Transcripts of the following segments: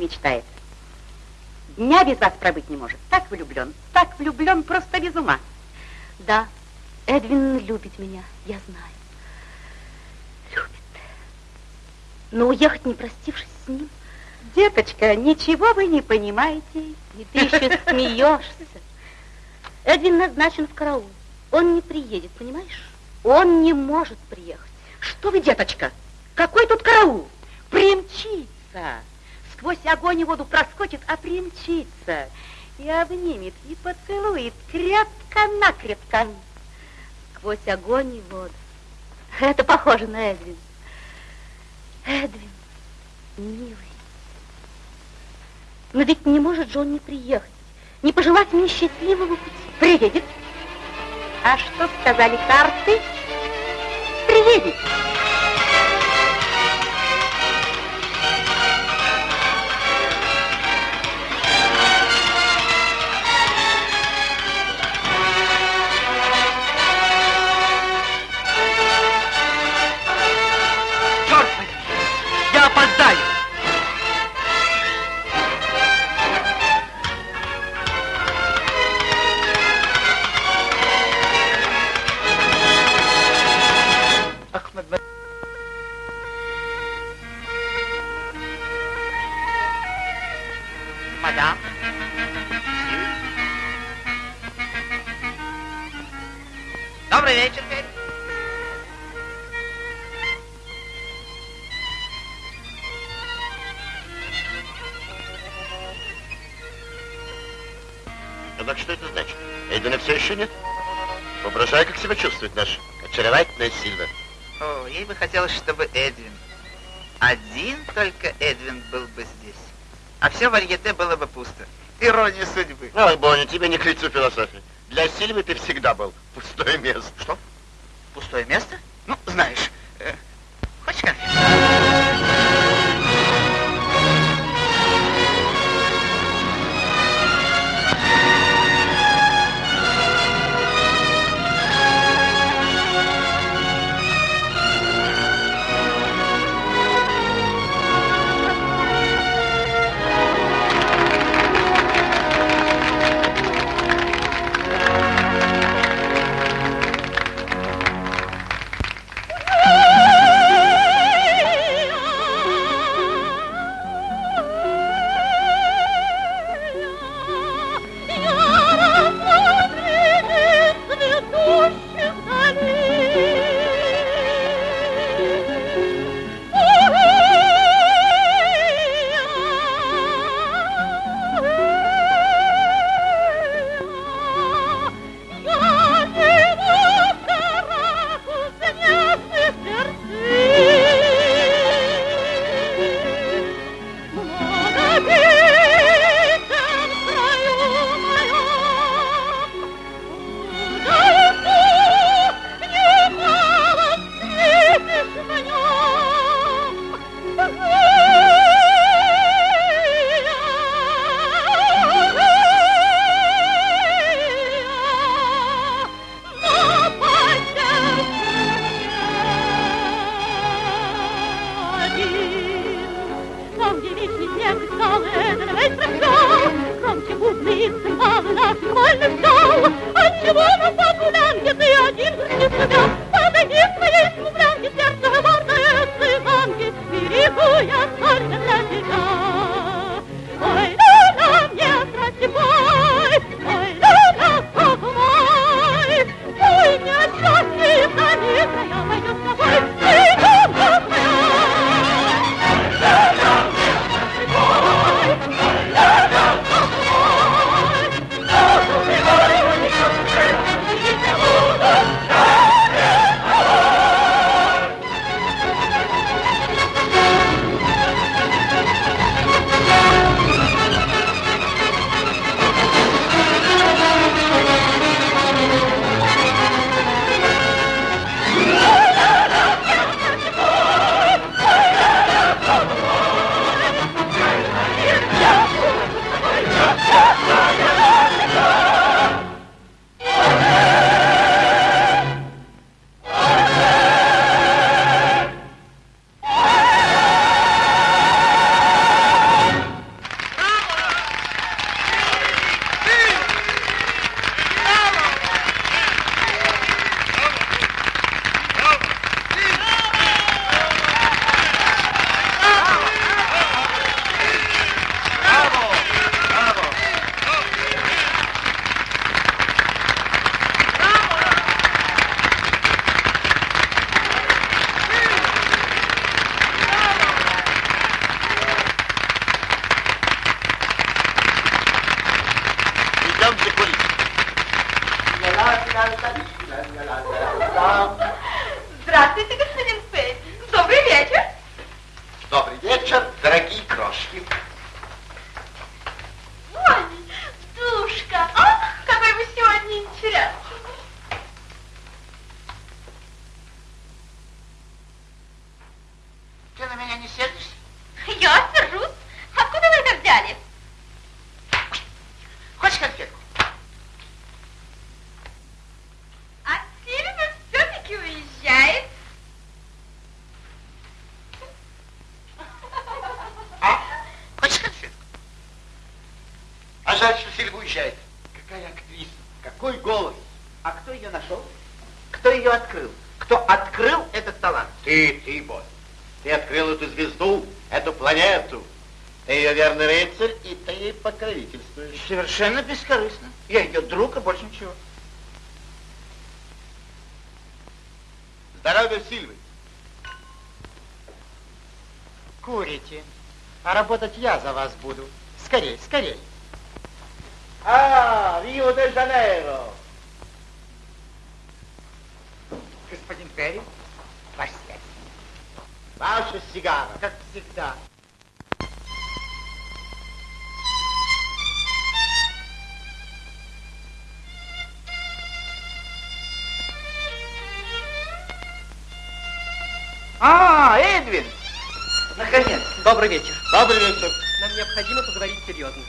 мечтает. Дня без вас пробыть не может. Так влюблен, так влюблен, просто без ума. Да, Эдвин любит меня, я знаю. Любит. Но уехать, не простившись с ним... Деточка, ничего вы не понимаете. И ты еще смеешься. Эдвин назначен в караул. Он не приедет, понимаешь? Он не может приехать. Что вы, деточка? Какой тут караул? Примчится. Сквозь огонь и воду проскочит, а примчится. И обнимет, и поцелует крепко-накрепко. Сквозь огонь и воду. Это похоже на Эдвин. Эдвин, милый. Но ведь не может же он не приехать, не пожелать мне счастливого пути. Приедет. А что сказали карты? Приедет. хотелось, все варьете было бы пусто. Ирония судьбы. Ой, Бонни, тебе не к лицу философии. Уезжает. Какая актриса, какой голос. А кто ее нашел? Кто ее открыл? Кто открыл этот талант? Ты, ты, босс. Ты открыл эту звезду, эту планету. Ты ее верный рыцарь, и ты ей покровительствуешь. Совершенно бескорыстно. Я ее друг, и больше ничего. Здоровья Сильвы. Курите. А работать я за вас буду. Скорей, скорей. Рио-де-Жанейро. Господин Перри, ваш связь. Ваша сигара. Как всегда. А, Эдвин! Наконец. Добрый вечер. Добрый вечер. Нам необходимо поговорить серьезно.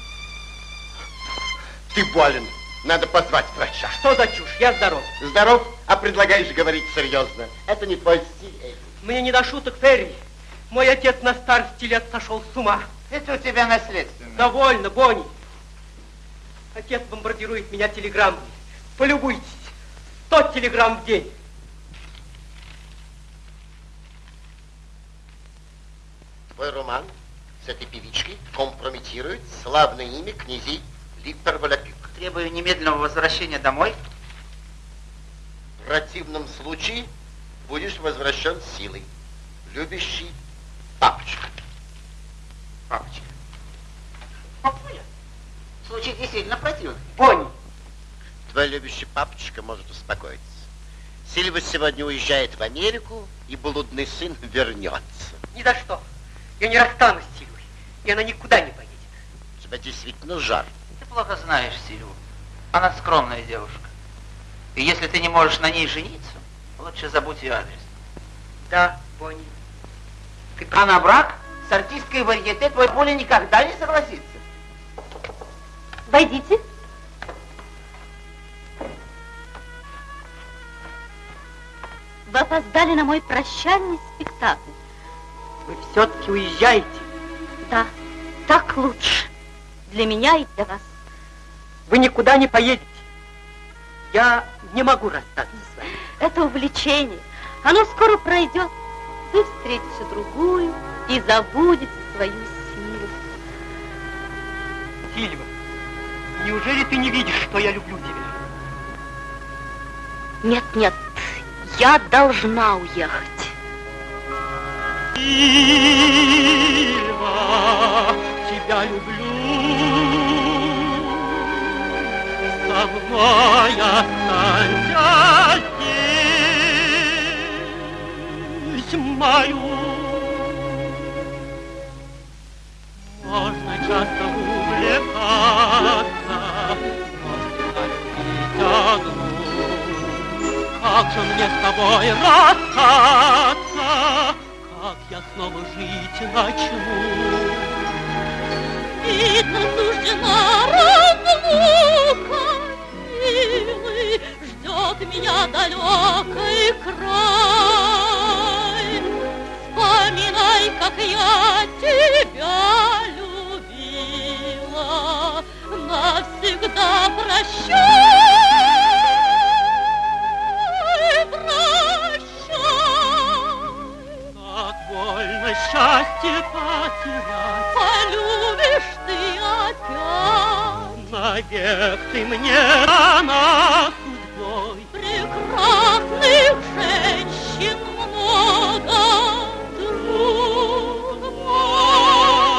Ты болен. Надо позвать врача. Что за чушь? Я здоров. Здоров, а предлагаешь говорить серьезно. Это не твой стиль. Мне не до шуток, Перри. Мой отец на старости лет сошел с ума. Это у тебя наследственно. Довольно, Бонни. Отец бомбардирует меня телеграммами. Полюбуйтесь. Сто телеграмм в день. Твой роман с этой певичкой компрометирует славное имя князей Липпер-Волопюк. Требую немедленного возвращения домой. В противном случае будешь возвращен силой. Любящий папочка. Папочка. Папуля. Случай действительно противный. Бонни, Твой любящий папочка может успокоиться. Сильва сегодня уезжает в Америку, и блудный сын вернется. ни за что. Я не расстанусь с Сильвой, и она никуда не поедет. У тебя действительно жар. Плохо знаешь Сильву. Она скромная девушка. И если ты не можешь на ней жениться, лучше забудь ее адрес. Да, Бонни. Ты А на брак с артисткой варьете твой Поля никогда не согласится. Войдите. Вы опоздали на мой прощальный спектакль. Вы все-таки уезжаете. Да, так лучше. Для меня и для вас. Вы никуда не поедете. Я не могу расстаться с вами. Это увлечение. Оно скоро пройдет. Вы встретите другую и забудете свою силу. Сильва, неужели ты не видишь, что я люблю тебя? Нет, нет, я должна уехать. Сильва, тебя люблю. Мной останься здесь, мою. Можно часто увлекаться, можно одну. Как же мне с тобой расстаться, как я снова жить начну? Видно, суждена милый, ждет меня далекий край. Вспоминай, как я тебя любила, навсегда прощай, счастье потерять, человек ты мне она судьбой. Прекрасных женщин много, друг мой.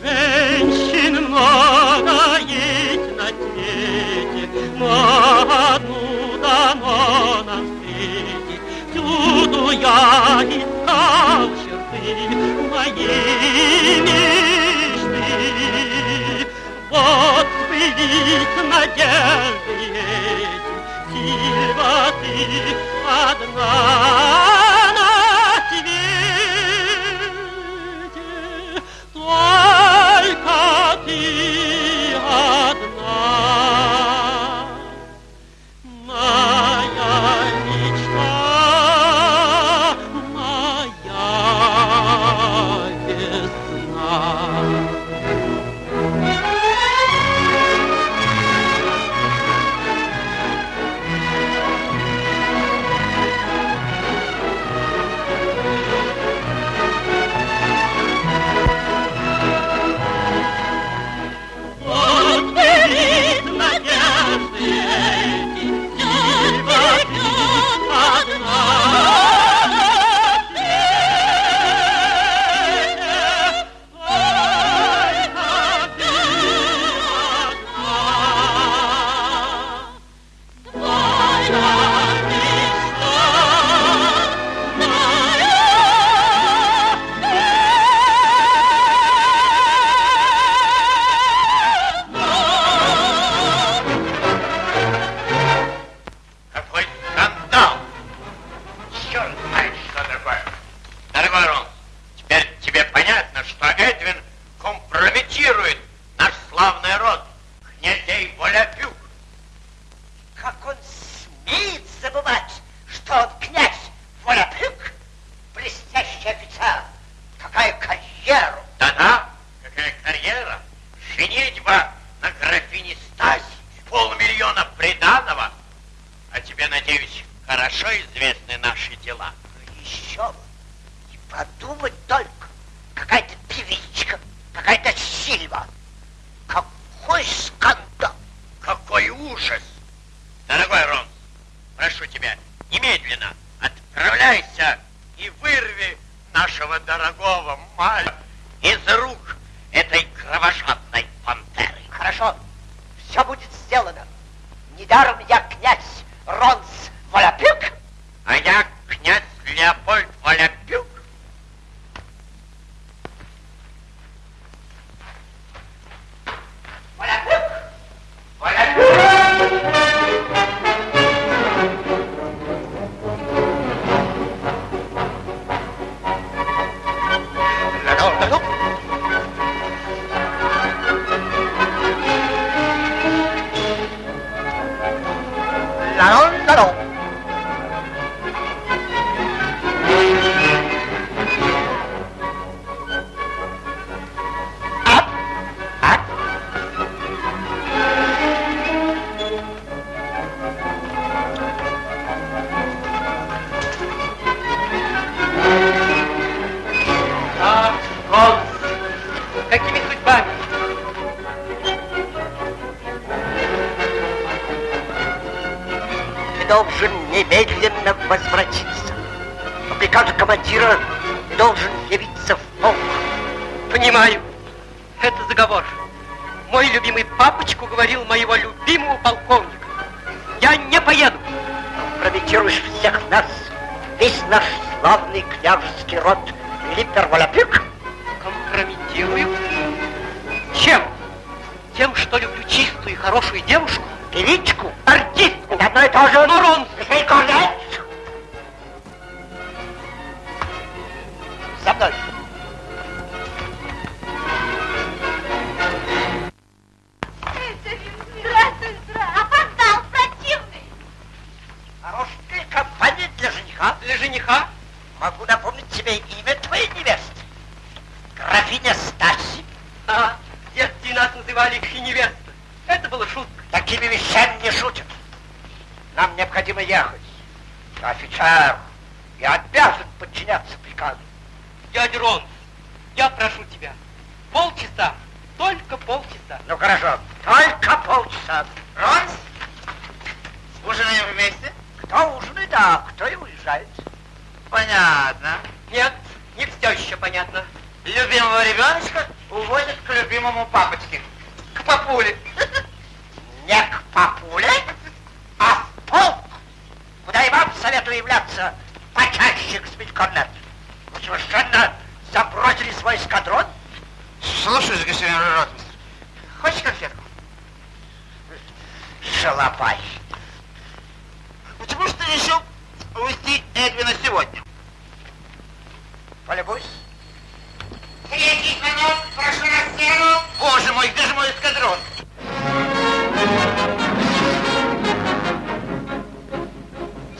Женщин много есть на свете, но одну дано нам встретить. Всюду я искал черты моими вот блик надежды этим Сильва ты одна на свете. Только ты хорошо известны наши дела. Еще бы. И подумать И невеста. Это было шутка. Такими вещами не шутят. Нам необходимо ехать. Офицер, я обязан подчиняться приказу. Дядя Рон, я прошу тебя, полчаса, только полчаса. Ну хорошо, только полчаса. Ронс, ужинаем вместе? Кто ужинает, да, кто и уезжает. Понятно. Нет, не все еще понятно. Любимого ребеночка увозят к любимому папочке. К папуле. Не к папуле, а в полк, куда и вам советую являться почаще, господин Корнет. Вы совершенно забросили свой эскадрон. Слушаюсь, господин Ротмистр. Хочешь конфетку? Шалопай. Почему же ты решил увезти Эдвина сегодня? Полюбуйся. Третий звонок, прошу на сцену. Боже мой, где же мой эскадрон?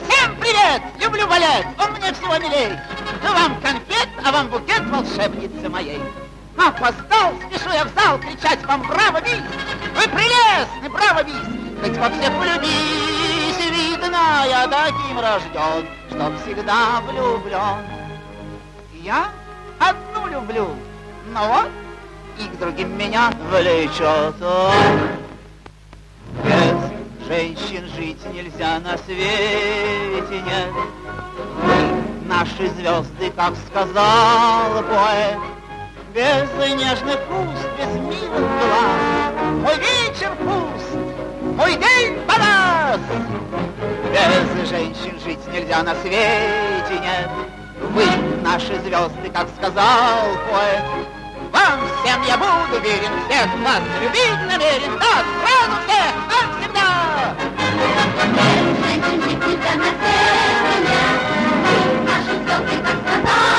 Всем привет! Люблю балет, он мне всего милей. Ну, вам конфет, а вам букет волшебницы моей. Опоздал, спешу я в зал кричать вам браво, мисс! Вы прелестны, браво, мисс! Хоть во всех влюбись, видно, я таким рожден, что всегда влюблен. Я одну люблю, но вот и к другим меня влечет. Без женщин жить нельзя на свете, нет. Наши звезды, как сказал поэт, без нежных уст, без милых глаз. Мой вечер пуст, мой день погас. Без женщин жить нельзя на свете, нет. Вы, наши звезды, как сказал поэт, вам всем я буду верен, всех вас любить намерен, да, сразу всех, жить нельзя на свете, наши звезды, как сказал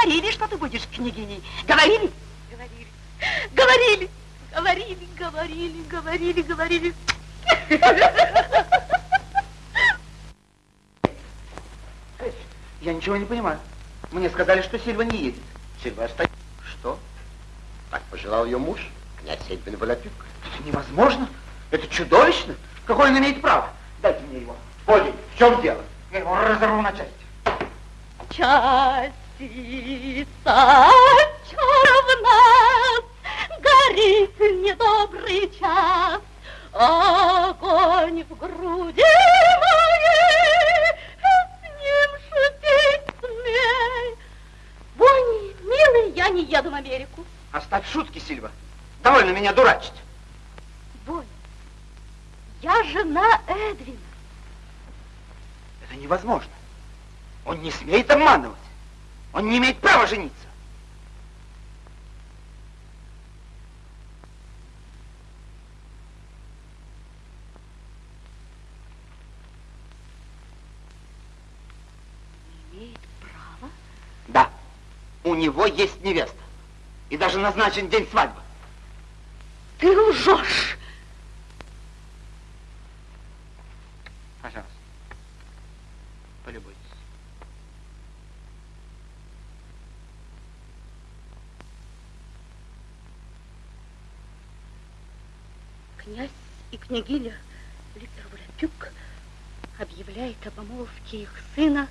говорили, что ты будешь княгиней. Говорили? Говорили, говорили, говорили, говорили, говорили. Я ничего не понимаю. Мне сказали, что Сильва не едет. Сильва остается. Что? Так пожелал ее муж, князь Эдвин Волопюк. Это невозможно. Него есть невеста. И даже назначен день свадьбы. Ты лжешь. Пожалуйста. Полюбуйтесь. Князь и княгиня Виктор Волопюк объявляет о помолвке их сына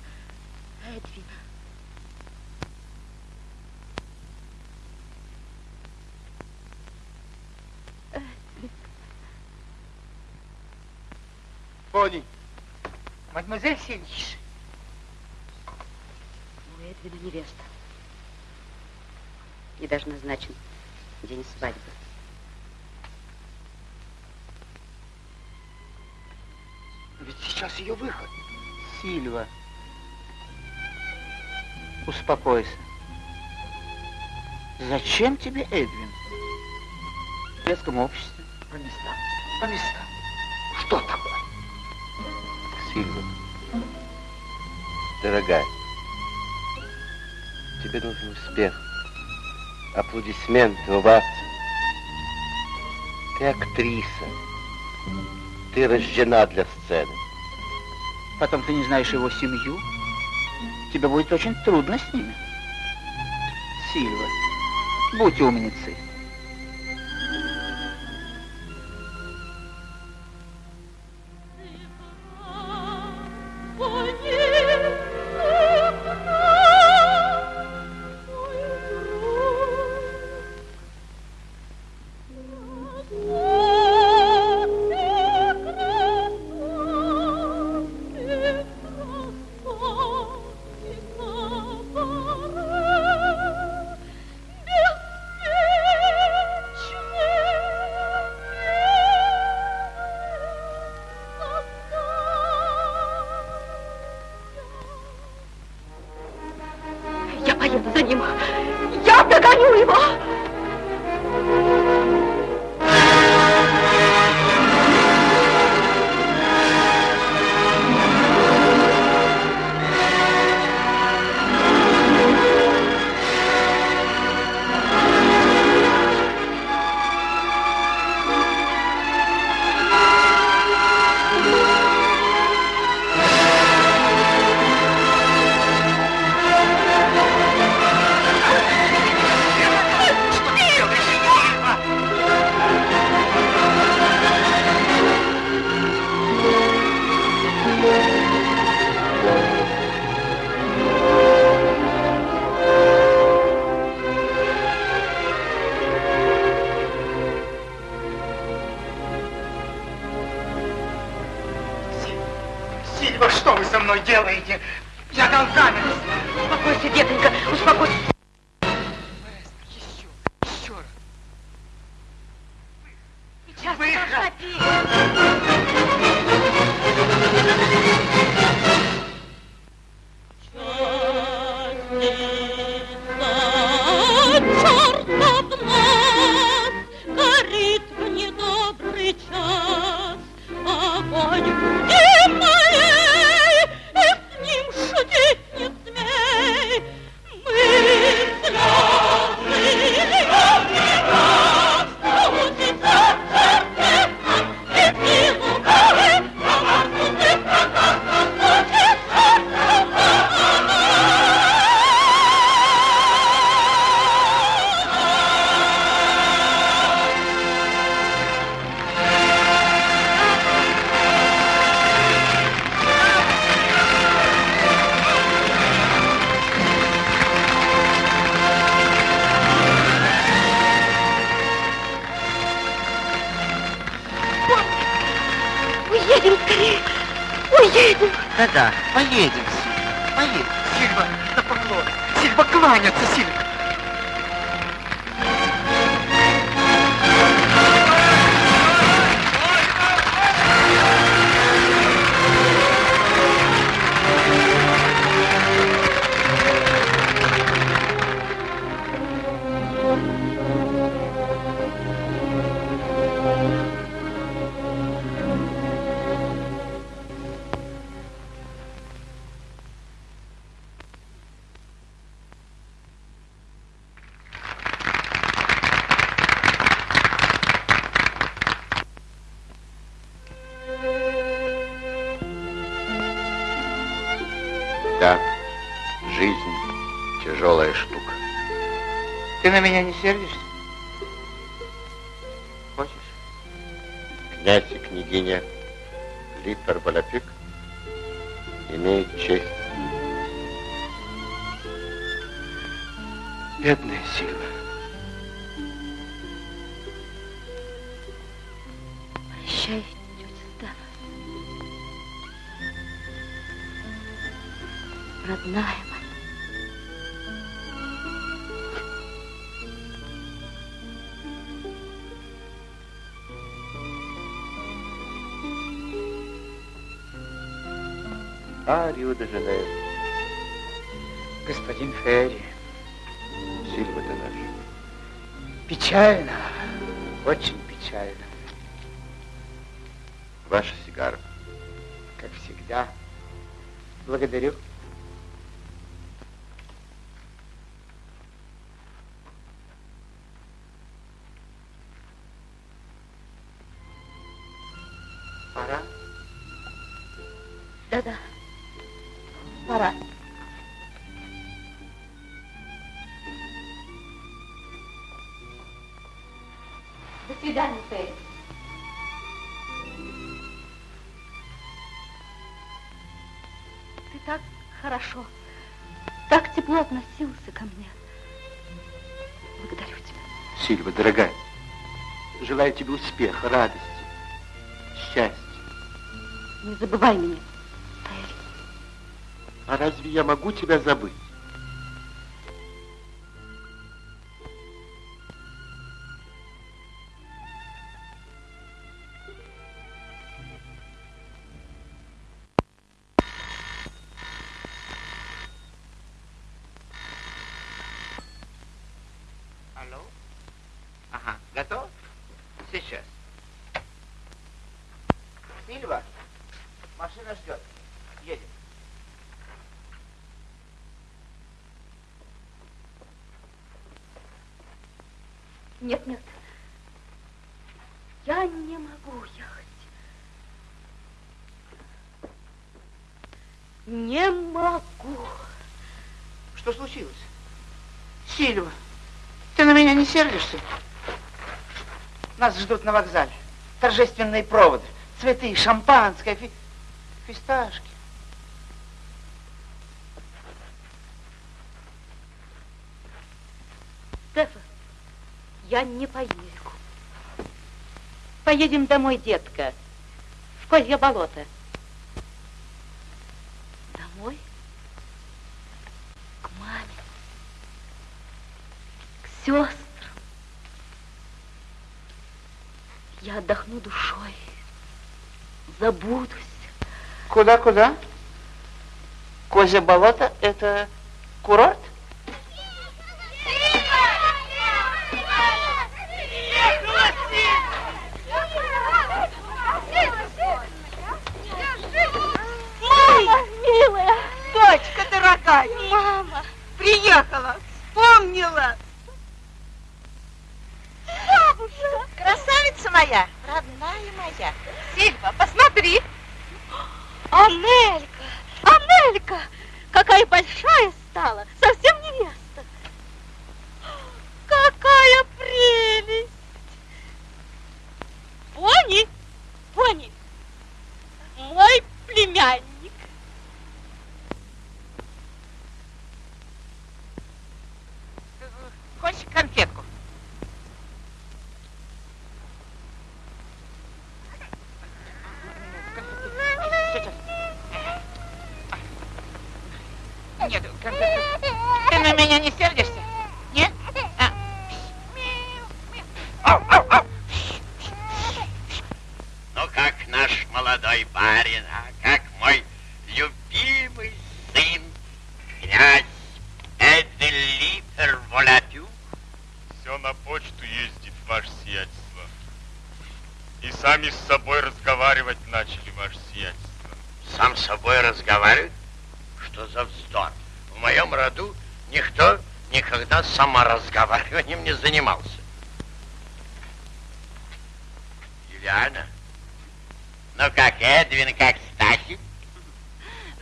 Эдвина. Пони. Мадемуазель. У Эдвина невеста. И даже назначен день свадьбы. Ведь сейчас ее выход. Сильва. Успокойся. Зачем тебе Эдвин? В светском обществе. По местам. По местам. Что такое? Сильва, дорогая, тебе нужен успех, аплодисменты, овации. Ты актриса, ты рождена для сцены. Потом ты не знаешь его семью. Тебе будет очень трудно с ними. Сильва, будь умницей. Тяжелая штука. Ты на меня не сердишься? Хочешь? Князь и княгиня Литвар Баляпик имеют честь. Бедная Сильва. Прощай, тетя Става. Родная А, Рио-де-Жанейро, Господин Ферри, Сильва ты наш. печально, очень печально, Ваша сигара. как всегда. Благодарю. Успеха, радости, счастья. Не забывай меня, Ферри. А разве я могу тебя забыть? Не могу. Что случилось? Сильва, ты на меня не сердишься? Нас ждут на вокзале. Торжественные проводы, цветы, шампанское, фи- фисташки. Стефа, я не поеду. Поедем домой, детка. В Козье болото. Сестрам. Я отдохну душой, забудусь. Куда-куда? Козье болото – это курорт? Мама, милая, Дочка дорогая, мама. приехала, вспомнила. Бабушка. Красавица моя, родная моя. Сильва, посмотри. Анелька, Анелька, какая большая стала, совсем невеста. Какая прелесть. Пони, Пони, мой племянник. Хочешь конфетку? Сейчас. Нет, конфетку. Ты на меня не сердишься? Нет? А. Ау, ау, ау. Ну, как наш молодой барин, а как мой любимый сын, князь Эделитер Волатюк. Все на почту ездит, ваше сиятельство. И сами с собой разговаривать начали, ваше сиятельство. Сам с собой разговаривает? Что за вздор? В моем роду никто никогда саморазговариванием не занимался. Юлиана, ну как Эдвин, как Стасик?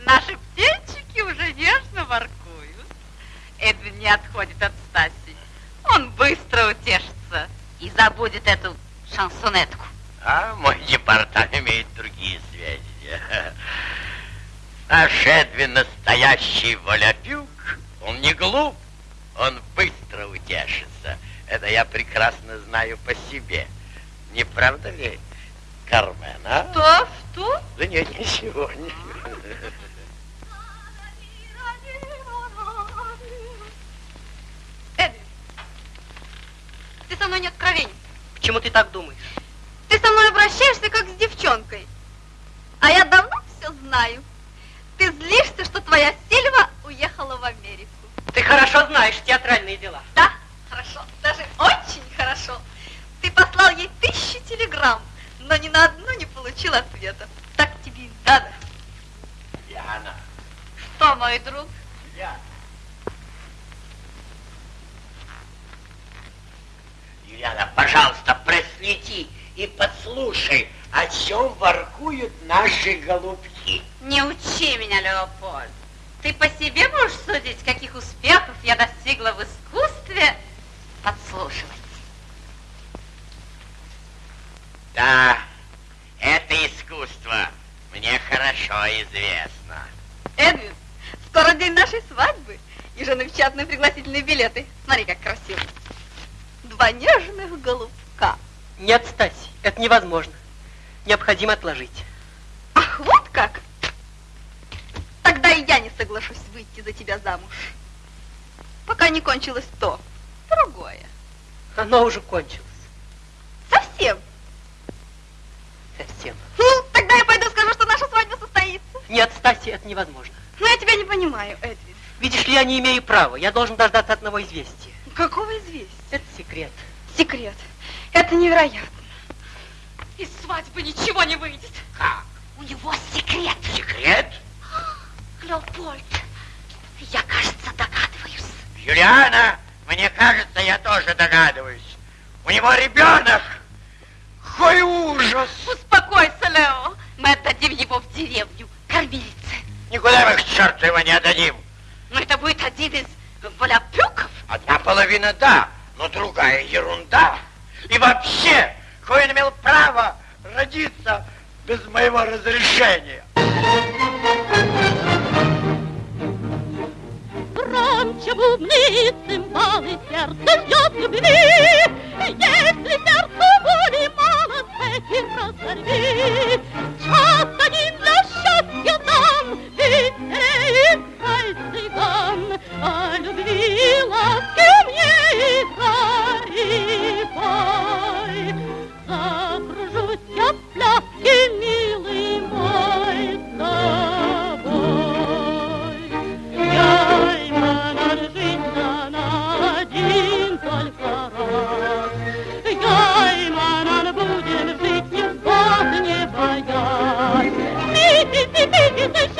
Наши птенчики уже нежно воркуют. Эдвин не отходит от Стаси. Он быстро утешится и забудет эту шансонетку. А мой департамент имеет другие сведения. Наш Эдвин настоящий воляпюк. Он не глуп, он быстро утешится. Это я прекрасно знаю по себе. Не правда ли, Кармен, а? Что? Что? Да нет, ничего. Эдвин, ты со мной не откровенен. Почему ты так думаешь? Ты со мной обращаешься, как с девчонкой. А я давно все знаю. Ты злишься, что твоя Сильва уехала в Америку. Ты хорошо знаешь театральные дела. Да, хорошо, даже очень хорошо. Ты послал ей тысячу телеграмм, но ни на одну не получил ответа. Так тебе и надо. Яна, Что, мой друг? Яна. Юлиана, пожалуйста, проследи и подслушай, о чем воркуют наши голубки. Не учи меня, Леопольд. Ты по себе можешь судить, каких успехов я достигла в искусстве подслушивать. Да, это искусство мне хорошо известно. Эдвин, скоро день нашей свадьбы. И же напечатаны пригласительные билеты. Смотри, как красиво. Два нежных голубка. Нет, Стась, это невозможно. Необходимо отложить. Ах, вот как? Тогда и я не соглашусь выйти за тебя замуж. Пока не кончилось то, другое. Оно уже кончилось. Совсем. Совсем. Ну, тогда я пойду скажу, что наша свадьба состоится. Нет, Стаси, это невозможно. Но я тебя не понимаю, Эдвин. Видишь ли, я не имею права. Я должен дождаться одного известия. Какого известия? Это секрет. Секрет. Это невероятно. Из свадьбы ничего не выйдет. Как? У него секрет. Секрет? Леопольд, я, кажется, догадываюсь. Юлиана, мне кажется, я тоже догадываюсь. У него ребенок. Какой ужас! Успокойся, Лео. Мы отдадим его в деревню, кормилице. Никуда мы к черту его не отдадим. Но это будет один из воляпюков. Одна половина да, но другая ерунда. И вообще, он имел право родиться без моего разрешения? Громче бубны, цимбалы, сердце ждет любви. Если сердцу боли мало, и разорви. Час один для счастья дам, ведь не играй цыган, а любви ласки мне и дари бой. Закружусь я в пляске, милый мой, да. Она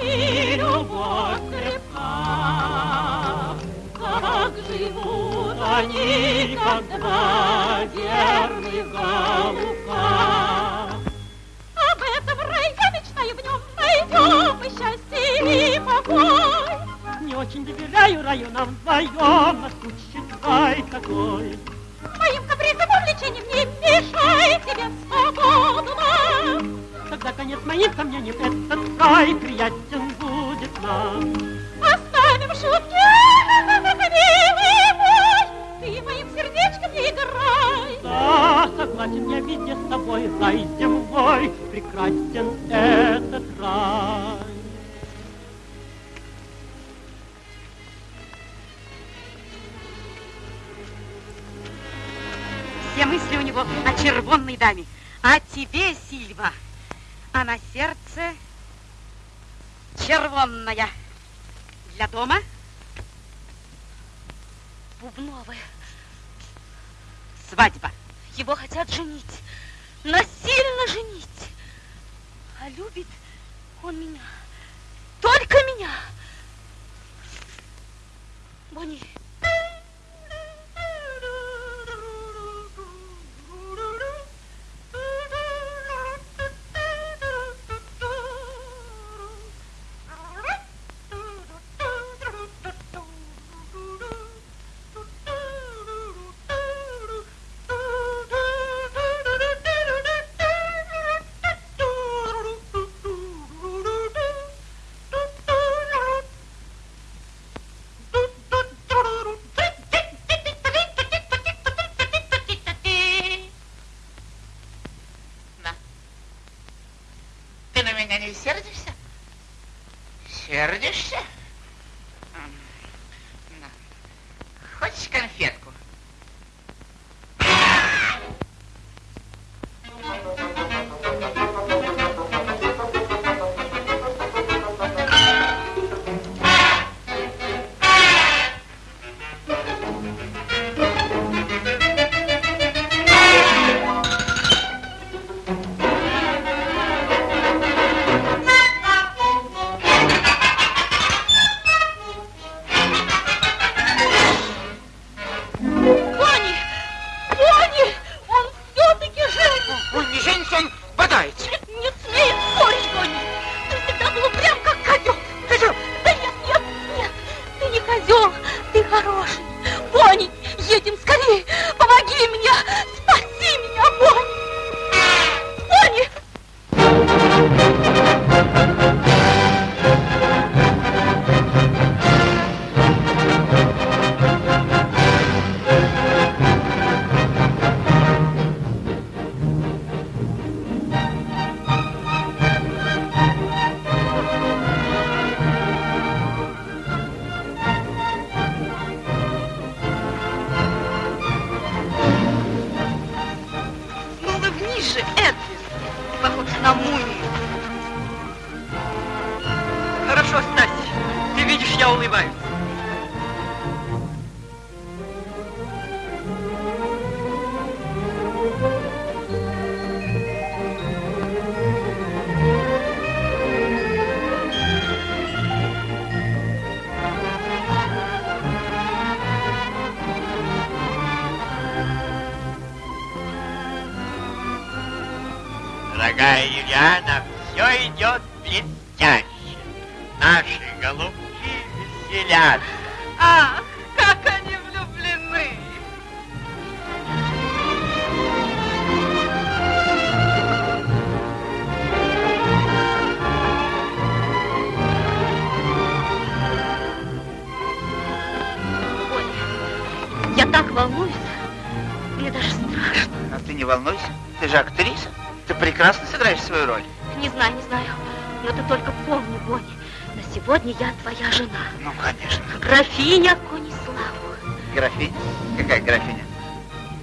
и любовь крепка. Как живут они, как два верных голубка. Об этом рай я мечтаю, в нем найдем и счастье, и покой. Не очень доверяю районам вдвоем, наскучит рай такой. Тогда конец моим сомнениям, этот край приятен будет нам. Оставим шутки, милый мой, ты моим сердечком не играй. Да, согласен я везде с тобой, рай земной, прекрасен этот рай. Все мысли у него о червонной даме. А тебе, Сильва, а на сердце червонная. Для дома Бубновая. свадьба. Его хотят женить. Насильно женить. А любит он меня. Только меня. Дорогая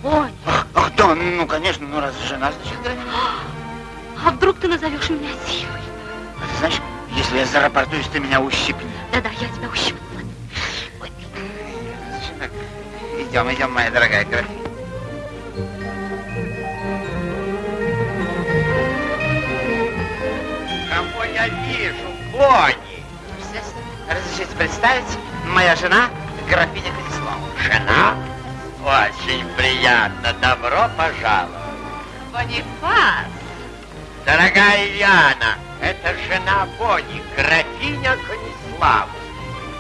Бонни, Ах, ах, да, ну, конечно, ну, раз жена, значит, графиня. а вдруг ты назовешь меня Силой? А ты знаешь, если я зарапортуюсь, ты меня ущипни. Да-да, я тебя ущипну. Идем, идем, моя дорогая графиня. Кого я вижу? Кони. Естественно. Разрешите представить, моя жена, графиня Конислава. Жена? Очень приятно. Добро пожаловать. Бонифас, Дорогая Яна, это жена Бони, графиня Конислава.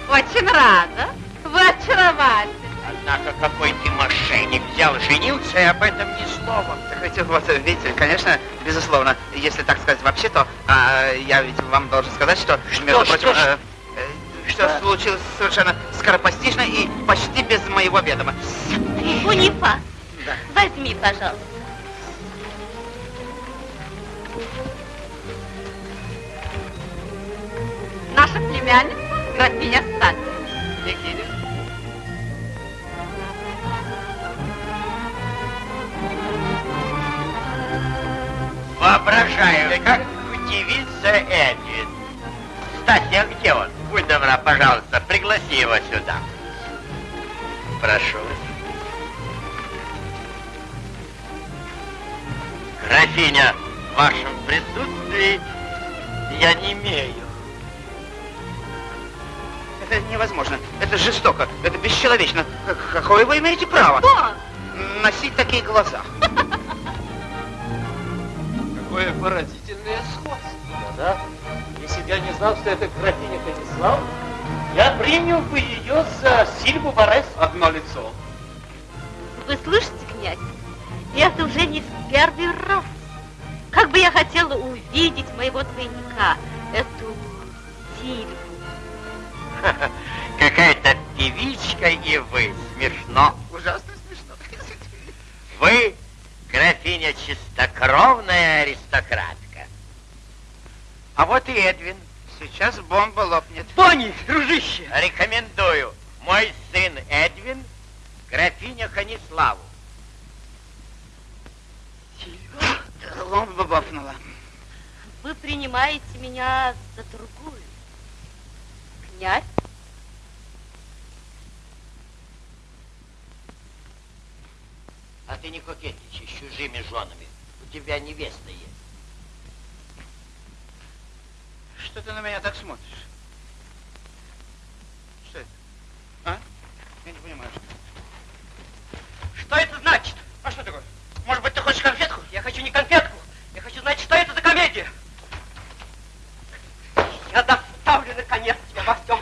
очень рада. Вы очаровательны. Однако какой ты мошенник взял, женился и об этом ни слова. Так ведь вот, видите, конечно, безусловно, если так сказать вообще, то а, я ведь вам должен сказать, что, между что, прочим, что? э, э, что случилось совершенно скоропостижно и почти без моего ведома. Бонифас, Да. возьми, пожалуйста. Наша племянница, графиня Сад. Никита. Воображаю, как удивится Эдвин. Кстати, а где он? Будь добра, пожалуйста, пригласи его сюда. Прошу. Графиня, в вашем присутствии я не имею. Это невозможно. Это жестоко. Это бесчеловечно. Как- Какое вы имеете право? Что? Носить такие глаза. Какое поразительное сходство, да? Если бы я не знал, что это графиня Конислав, я принял бы ее за Сильву Борес. Одно лицо. Вы слышите, князь? Это уже не в первый раз. Как бы я хотела увидеть моего двойника, эту Сильву. Какая-то певичка и вы. Смешно. Ужасно смешно. Вы графиня чистокровная аристократка. А вот и Эдвин. Сейчас бомба лопнет. Бонни, дружище! Рекомендую. Мой сын Эдвин, графиня Ханиславу. Бомба бахнула. Вы принимаете меня за другую. Князь? А ты не кокетничай с чужими женами. У тебя невеста есть. Что ты на меня так смотришь? Что это? А? Я не понимаю. что- Что это значит? А что такое? Может быть, ты хочешь конфетку? Я хочу не конфетку. Я хочу знать, что это за комедия. Я наконец, тебя во всем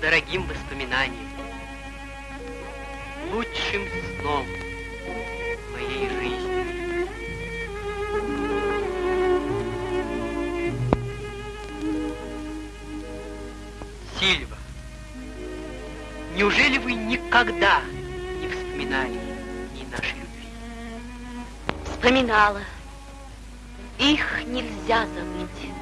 дорогим воспоминанием. Лучшим сном моей жизни. Сильва, неужели вы никогда не вспоминали ни нашей любви? вспоминала. Их нельзя забыть.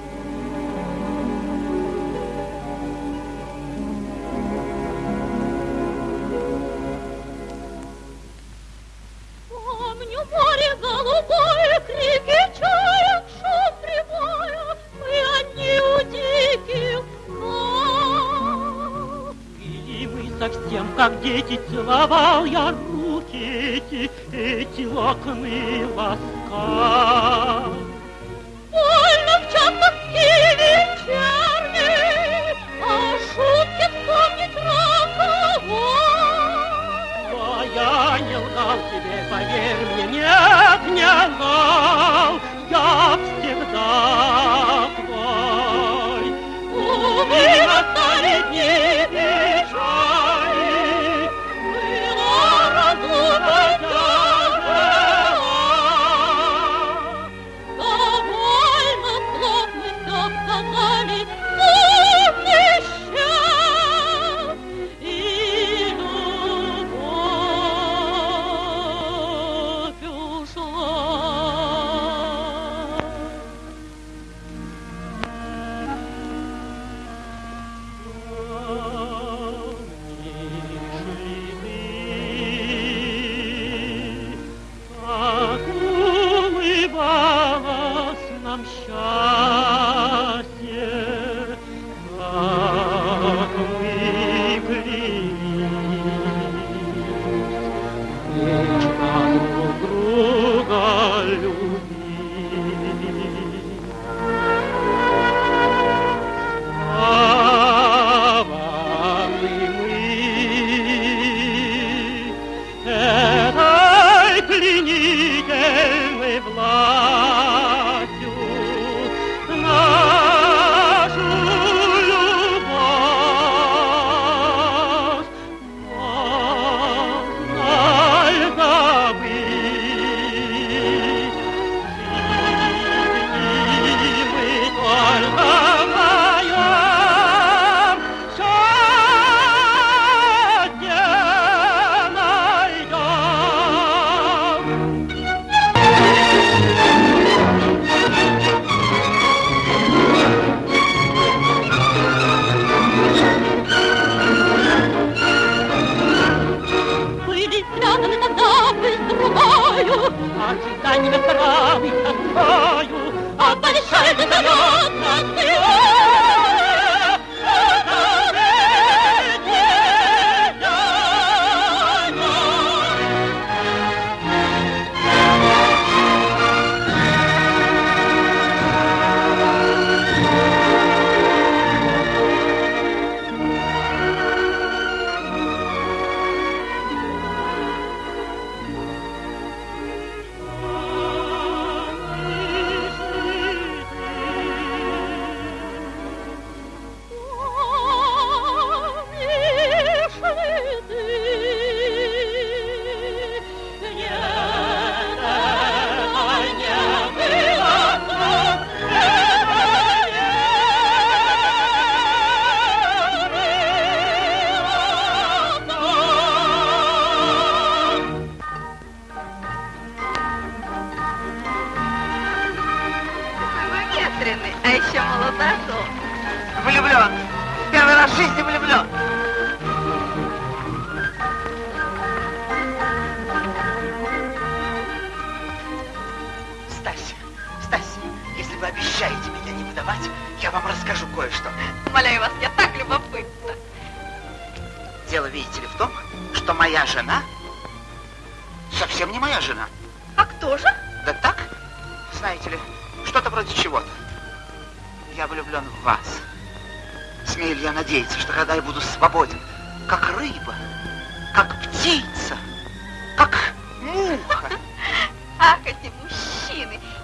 Как дети целовал я руки эти, эти локоны ласкал. Больно в час тоски вечерней, а шутки вспомнить роковой. Но я не лгал тебе, поверь мне, нет, не лгал, я всегда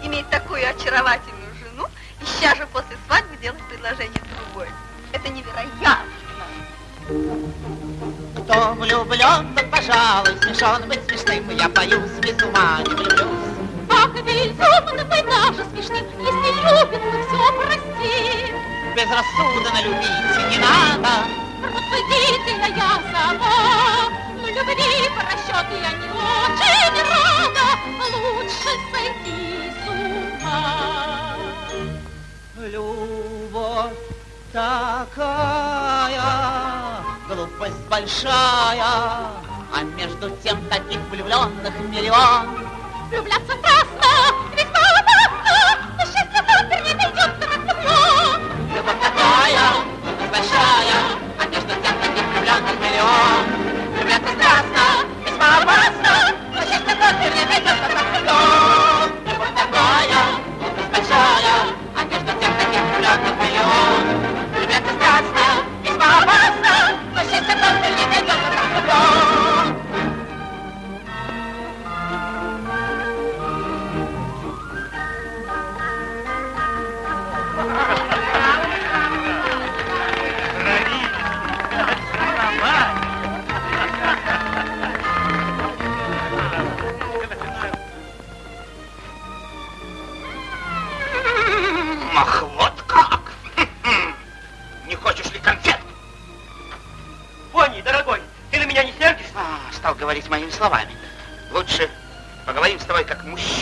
иметь такую очаровательную жену и сейчас же после свадьбы делать предложение другой. Это невероятно. Кто влюблен, тот, пожалуй, смешон быть смешным, я боюсь, без ума не влюблюсь. Ах, безумно быть даже смешным, если любит, то все прости. Безрассудно любить не надо. Рассудительно я сама, но любви по расчету я не очень рада, лучше сойти. А Любовь такая, глупость большая, а между тем таких влюбленных миллион. Влюбляться страстно, ведь мало опасно, но счастье так не дойдет на нас Любовь такая, глупость большая, а между тем таких влюбленных миллион. Влюбляться страстно, весьма опасно, но счастье не вернее на до говорить моими словами. Лучше поговорим с тобой как мужчина.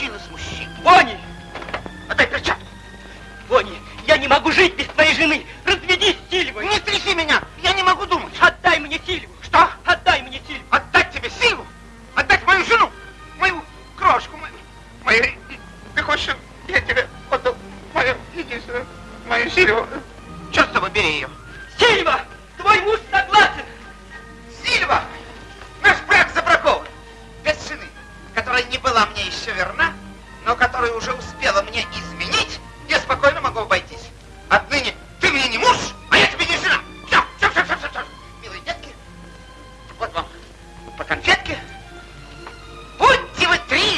Детки, будьте вы три!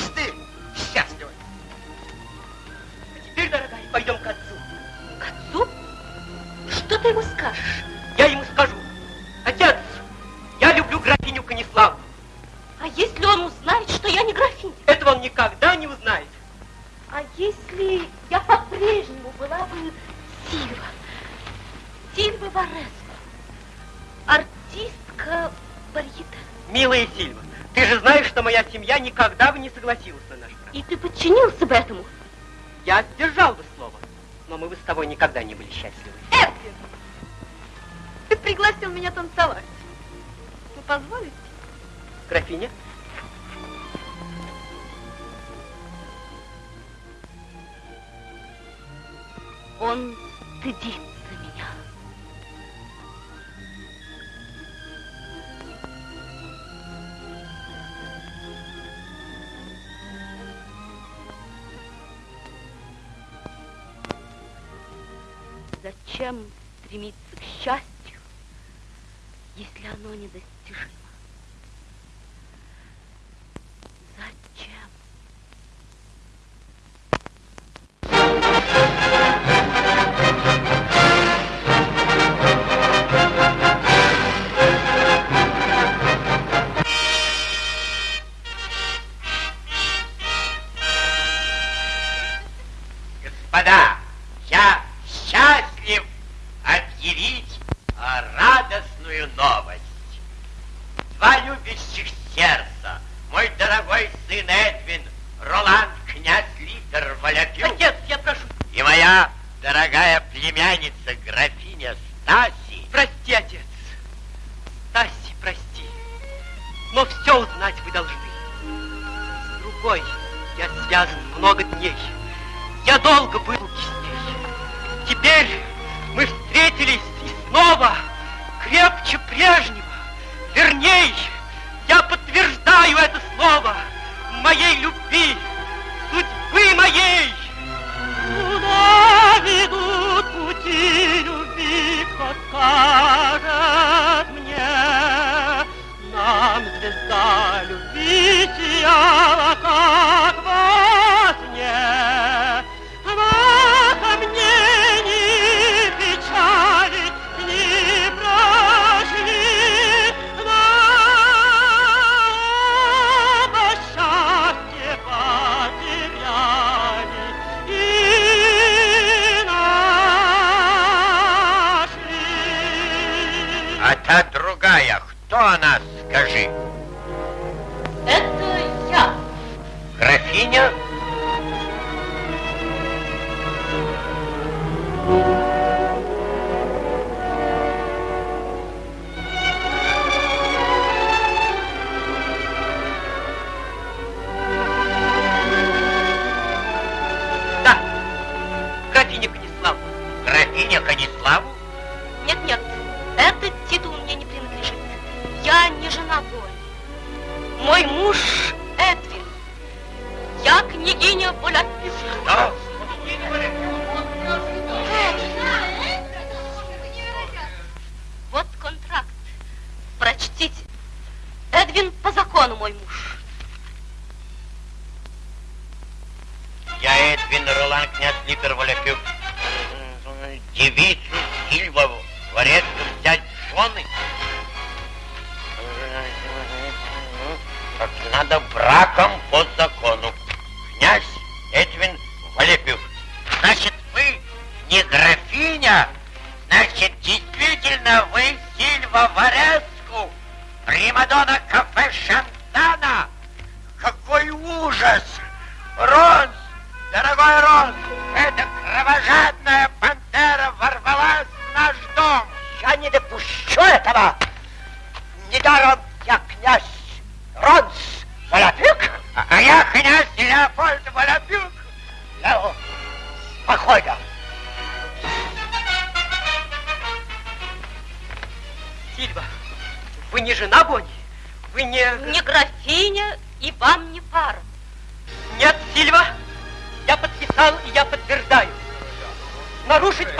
Нарушить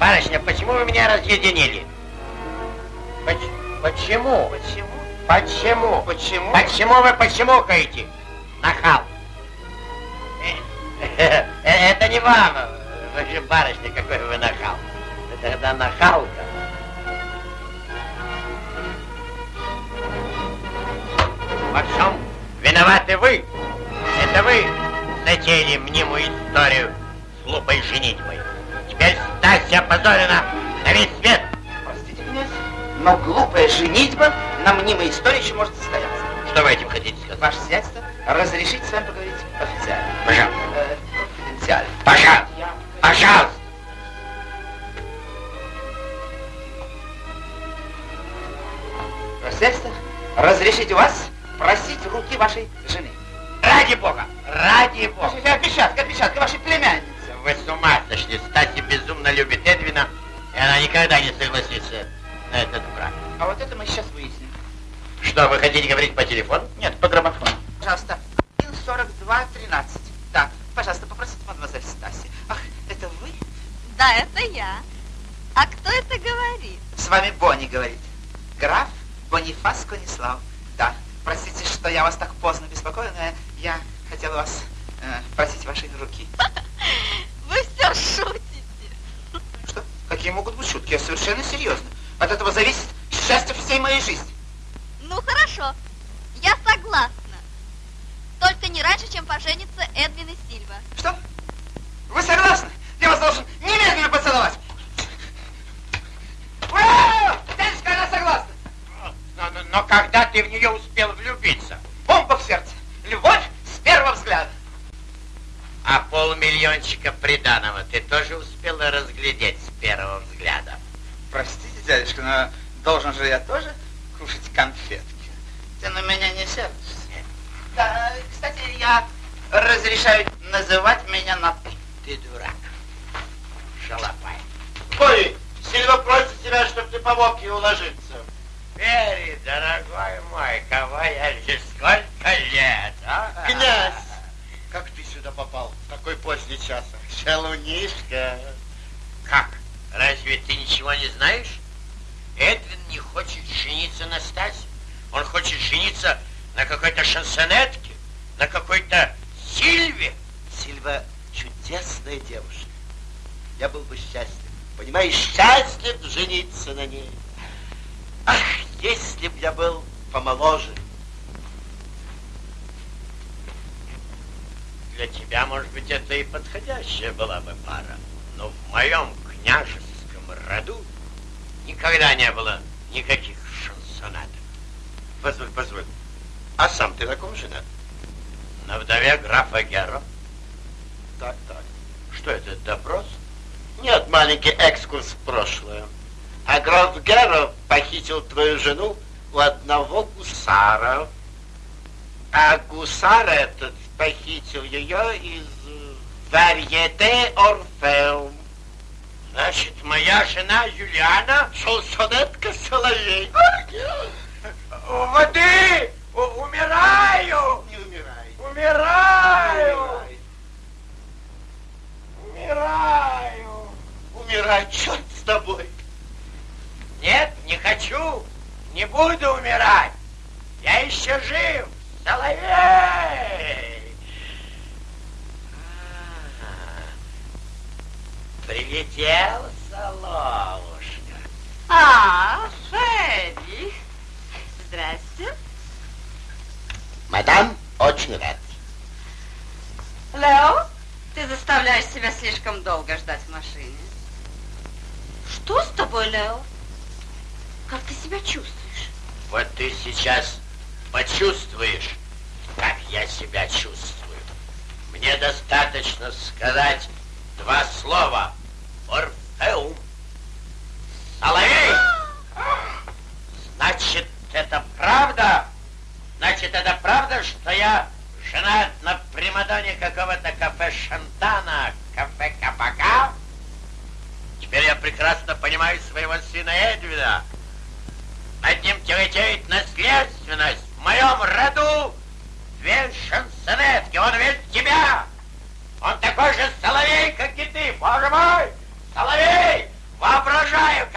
Барышня, почему вы меня разъединили? Поч- Почему? Почему? Почему? Почему? Почему вы почемукаете? Нахал. Э, э, Это не вам. Вы же барышня, какой вы нахал. Это тогда нахалка. Во всем виноваты вы. Это вы затеяли мнимую историю с глупой женитьбой. Стася опозорена на весь свет. Простите меня, но глупая женитьба на мнимой истории еще может состояться. Что вы этим хотите сказать? Ваше сиятельство, разрешите с вами поговорить официально. Пожалуйста. Э, конфиденциально. Пожалуйста. Пожалуйста. Ваше сиятельство, разрешите вас просить руки вашей жены. Ради бога, ради бога. Отпечатка, отпечатка вашей племянницы. Вы с ума сошли. Стася безумно любит Эдвина, и она никогда не согласится на этот брак. А вот это мы сейчас выясним. Что, вы хотите говорить по телефону? Нет, по граммофону. Пожалуйста, 142-13. Да, пожалуйста, попросите мадемуазель Стаси. Ах, это вы? Да, это я. А кто это говорит? С вами Бонни говорит. Граф Бонифас Конислав. Да, простите, что я вас так поздно беспокою, но я хотел вас э, просить вашей руки. Вы все шутите. Что? Какие могут быть шутки? Я совершенно серьезно. От этого зависит счастье всей моей жизни. Ну хорошо, я согласна. Только не раньше, чем поженится Эдвин и Сильва. Что? Вы согласны? Я вас должен немедленно поцеловать. Ура! Дядюшка, она согласна. Но, но- но когда ты в нее успел влюбиться? Бомба в сердце. Любовь с первого взгляда. А полмиллиончика приданого ты тоже успела разглядеть с первого взгляда? Простите, дядюшка, но должен же я тоже кушать конфетки. Ты на меня не сердишься? Да, кстати, я разрешаю называть меня на ты. Ты дурак. Шалопай. Ой, Сильва просит тебя, чтобы ты помог ей уложиться. Пери, дорогой мой, кого я здесь сколько лет, а? Князь, как ты сюда попал в такой поздний час? Шалунишка. Как? Разве ты ничего не знаешь? Эдвин не хочет жениться на Стасе. Он хочет жениться на какой-то шансонетке, на какой-то Сильве. Сильва чудесная девушка. Я был бы счастлив. Понимаешь, счастлив жениться на ней. Ах, если б я был помоложе. Для тебя, может быть, это и подходящая была бы пара. Но в моем княжеском роду никогда не было никаких шансонеток. Позволь, позволь. А сам ты на ком женат? На вдове графа Герро. Так, так. Что это, допрос? Нет, маленький экскурс в прошлое. А граф Герро похитил твою жену у одного гусара. А гусар этот похитил ее из э, варьете Орфеум. Значит, моя жена Юлиана Шансонетка Соловей. у воды! У- умираю! Не умирай. Умираю! Умираю! Умирай, черт с тобой. Нет, не хочу! Не буду умирать! Я еще жив! Соловей! А, Прилетел Соловушка. А, Фредди. Здрасте. Мадам, очень рад. Лео, ты заставляешь себя слишком долго ждать в машине. Что с тобой, Лео? Как ты себя чувствуешь? Вот ты сейчас почувствуешь, как я себя чувствую. Мне достаточно сказать два слова. Орфеум. Соловей! Значит, это правда? Значит, это правда, что я женат на примадоне какого-то кафе Шантана, кафе Капака? Теперь я прекрасно понимаю своего сына Эдвина. Над ним тяготеет наследственность. В моем роду две шансонетки. Он весь тебя. Он такой же соловей, как и ты. Боже мой!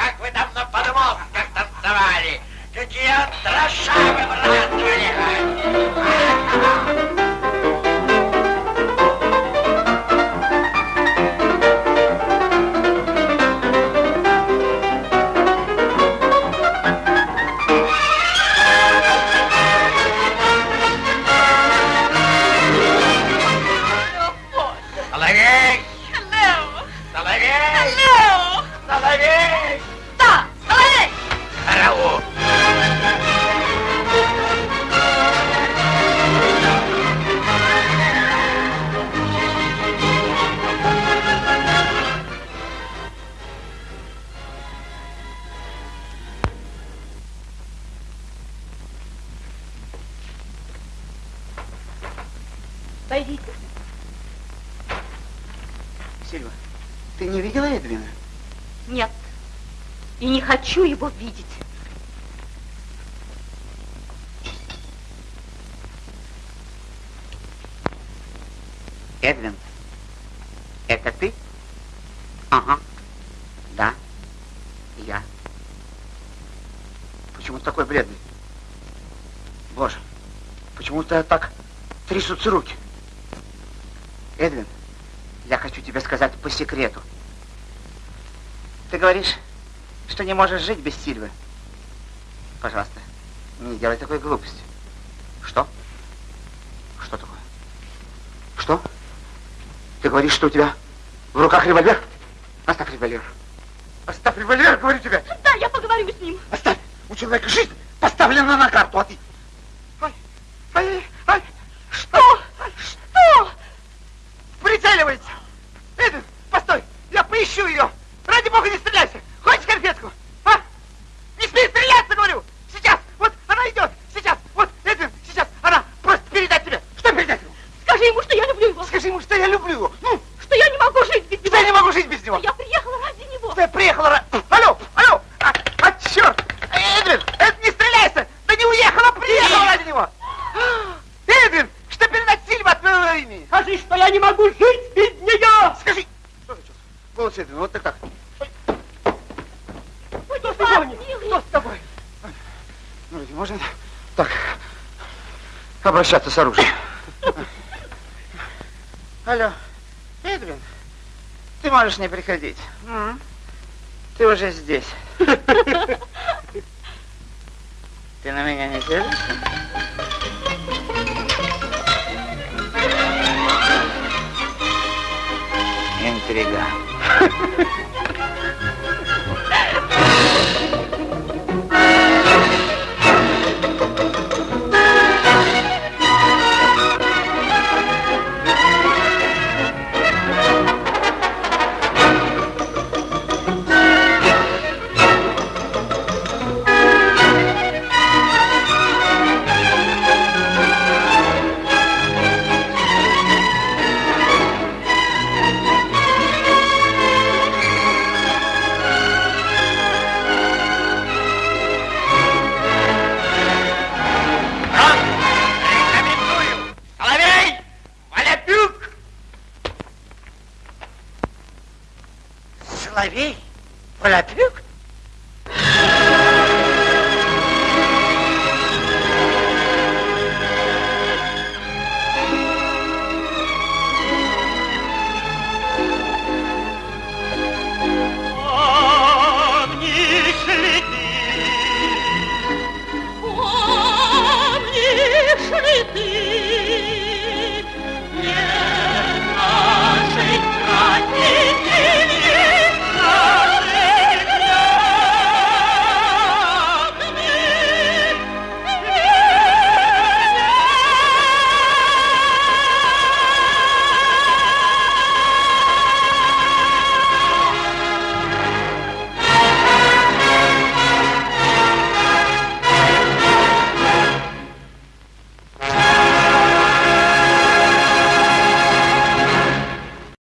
Как вы там на подмостках танцевали. Какие антраша выбрасывали. Хочу его видеть. Эдвин, это ты? Ага. Да. Я. Почему ты такой бледный? Боже, почему у тебя так трясутся руки? Эдвин, я хочу тебе сказать по секрету. Ты говоришь, что не можешь жить без Сильвы. Пожалуйста, не делай такой глупости. Что? Что такое? Что? Ты говоришь, что у тебя в руках револьвер? Оставь револьвер. Оставь револьвер, говорю тебе. Да, я поговорю с ним. Оставь. У человека жизнь поставлена на карту, а ты... Ай, ай, ай. Что? Что? Прицеливается. Эдвин, постой. Я поищу ее. Ради бога, не стреляйся. Хочешь конфетку? А? Не смей стреляться, говорю. Сейчас. Вот она идет. Сейчас. Вот, Эдвин, сейчас. Она просто передать тебе. Что передать ему? Скажи ему, что я люблю его. Скажи ему, что я люблю его. Ну, Что я не могу жить без него. что я не могу жить без него. Я приехала ради него. Ты приехала... ра- Алло, алло. А, а, черт. Эдвин, Эд, не стреляйся. Да не уехала, приехала ради него. Эдвин, что передать Сильва от твоего имени? Скажи, что я не могу жить без нее! Скажи. Что за черт? Голос Эдвин, вот так так. Что с тобой? Что с тобой? Ну, ведь можно так обращаться с оружием. Алло, Эдвин, ты можешь не приходить. М? Ты уже здесь. Ты на меня не сердишься? Интрига.